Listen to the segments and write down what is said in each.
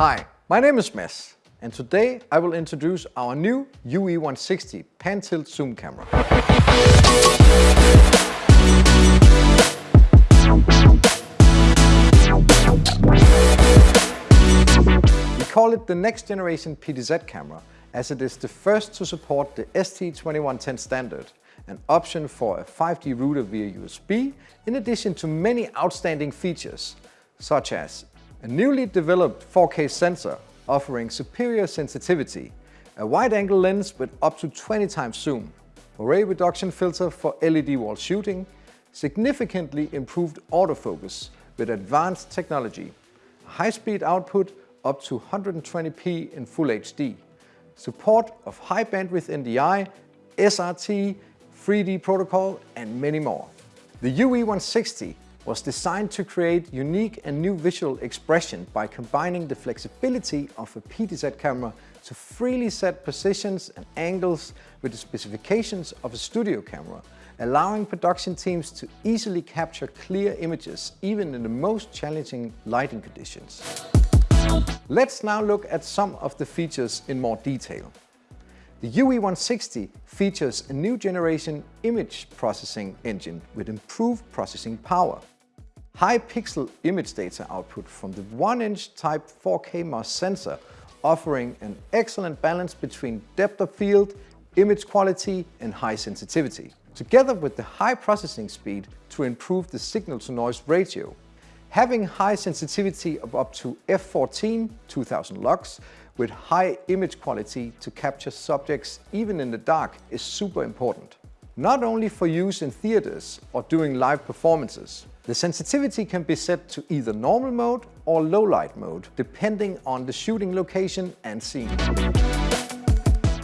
Hi, my name is Mads, and today I will introduce our new UE160 pan-tilt zoom camera. We call it the next generation PTZ camera as it is the first to support the ST2110 standard, an option for a 5G router via USB, in addition to many outstanding features, such as a newly developed 4K sensor offering superior sensitivity, a wide-angle lens with up to 20 times zoom, moire reduction filter for LED wall shooting, significantly improved autofocus with advanced technology, high-speed output up to 120p in Full HD, support of high bandwidth NDI, SRT, FreeD protocol and many more. The UE160 was designed to create unique and new visual expression by combining the flexibility of a PTZ camera to freely set positions and angles with the specifications of a studio camera, allowing production teams to easily capture clear images even in the most challenging lighting conditions. Let's now look at some of the features in more detail. The UE160 features a new generation image processing engine with improved processing power. High pixel image data output from the 1-inch type 4K MOS sensor offering an excellent balance between depth of field, image quality and high sensitivity, together with the high processing speed to improve the signal-to-noise ratio Having high sensitivity of up to f14 2000 lux with high image quality to capture subjects even in the dark is super important. Not only for use in theaters or doing live performances, the sensitivity can be set to either normal mode or low light mode, depending on the shooting location and scene.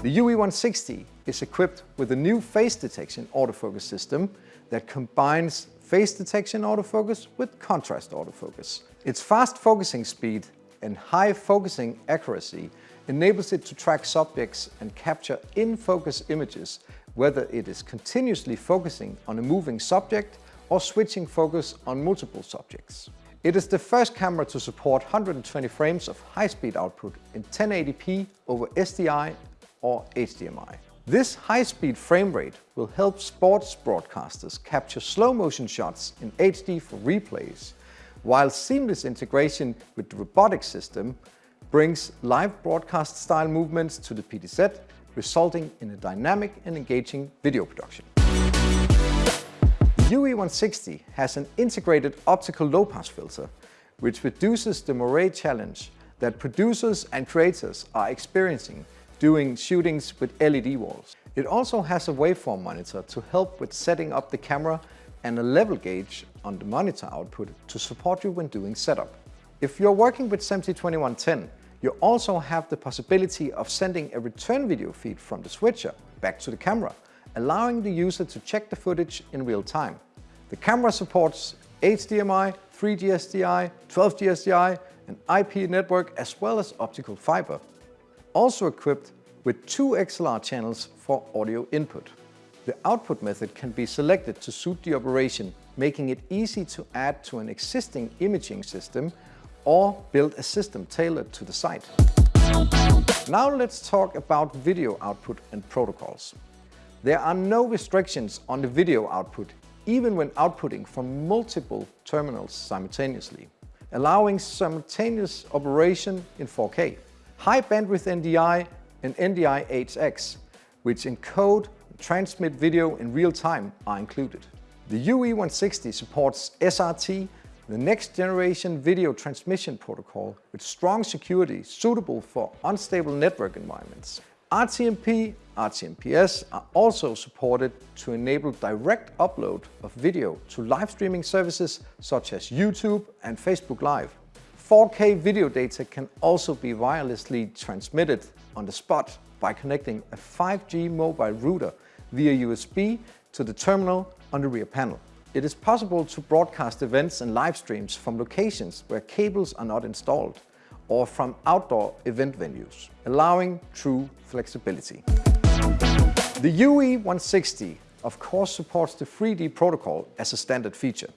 The UE160 is equipped with a new face detection autofocus system that combines face detection autofocus with contrast autofocus. Its fast focusing speed and high focusing accuracy enables it to track subjects and capture in-focus images, whether it is continuously focusing on a moving subject or switching focus on multiple subjects. It is the first camera to support 120 frames of high-speed output in 1080p over SDI or HDMI. This high-speed frame rate will help sports broadcasters capture slow-motion shots in HD for replays, while seamless integration with the robotic system brings live broadcast-style movements to the PTZ, resulting in a dynamic and engaging video production. The UE160 has an integrated optical low-pass filter, which reduces the moire challenge that producers and creators are experiencing doing shootings with LED walls. It also has a waveform monitor to help with setting up the camera and a level gauge on the monitor output to support you when doing setup. If you're working with SMPTE 2110, you also have the possibility of sending a return video feed from the switcher back to the camera, allowing the user to check the footage in real time. The camera supports HDMI, 3G SDI, 12G SDI, an IP network as well as optical fiber also equipped with two XLR channels for audio input. The output method can be selected to suit the operation, making it easy to add to an existing imaging system or build a system tailored to the site. Now let's talk about video output and protocols. There are no restrictions on the video output, even when outputting from multiple terminals simultaneously, allowing simultaneous operation in 4K high bandwidth NDI and NDI HX, which encode and transmit video in real time are included. The UE160 supports SRT, the next generation video transmission protocol with strong security suitable for unstable network environments. RTMP, RTMPS are also supported to enable direct upload of video to live streaming services such as YouTube and Facebook Live. 4K video data can also be wirelessly transmitted on the spot by connecting a 5G mobile router via USB to the terminal on the rear panel. It is possible to broadcast events and live streams from locations where cables are not installed or from outdoor event venues, allowing true flexibility. The UE160 of course supports the FreeD protocol as a standard feature.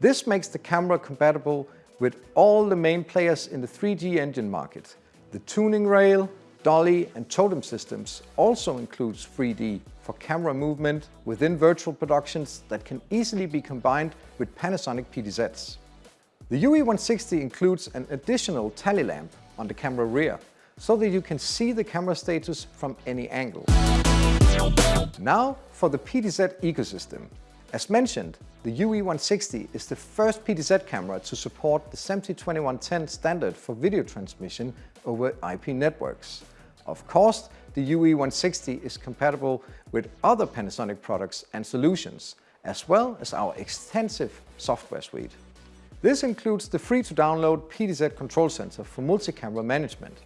This makes the camera compatible with all the main players in the 3D engine market. The tuning rail, dolly and totem systems also includes FreeD for camera movement within virtual productions that can easily be combined with Panasonic PTZs. The UE160 includes an additional tally lamp on the camera rear, so that you can see the camera status from any angle. Now for the PTZ ecosystem. As mentioned, the UE160 is the first PTZ camera to support the SMPTE 2110 standard for video transmission over IP networks. Of course, the UE160 is compatible with other Panasonic products and solutions, as well as our extensive software suite. This includes the free-to-download PTZ Control Center for multi-camera management,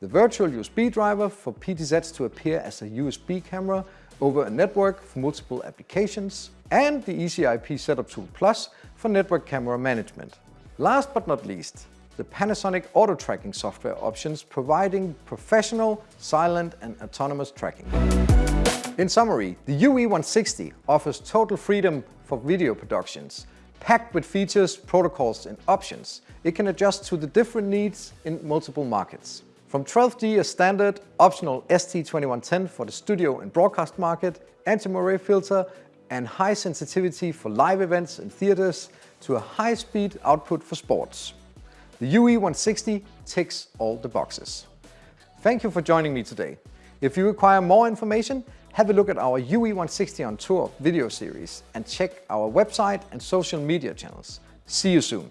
the virtual USB driver for PTZs to appear as a USB camera over a network for multiple applications, and the EasyIP Setup Tool Plus for network camera management. Last but not least, the Panasonic auto tracking software options providing professional, silent and autonomous tracking. In summary, the UE160 offers total freedom for video productions, packed with features, protocols and options. It can adjust to the different needs in multiple markets. From 12G a standard, optional ST2110 for the studio and broadcast market, anti-moire filter and high sensitivity for live events and theaters to a high-speed output for sports. The UE160 ticks all the boxes. Thank you for joining me today. If you require more information, have a look at our UE160 on Tour video series and check our website and social media channels. See you soon.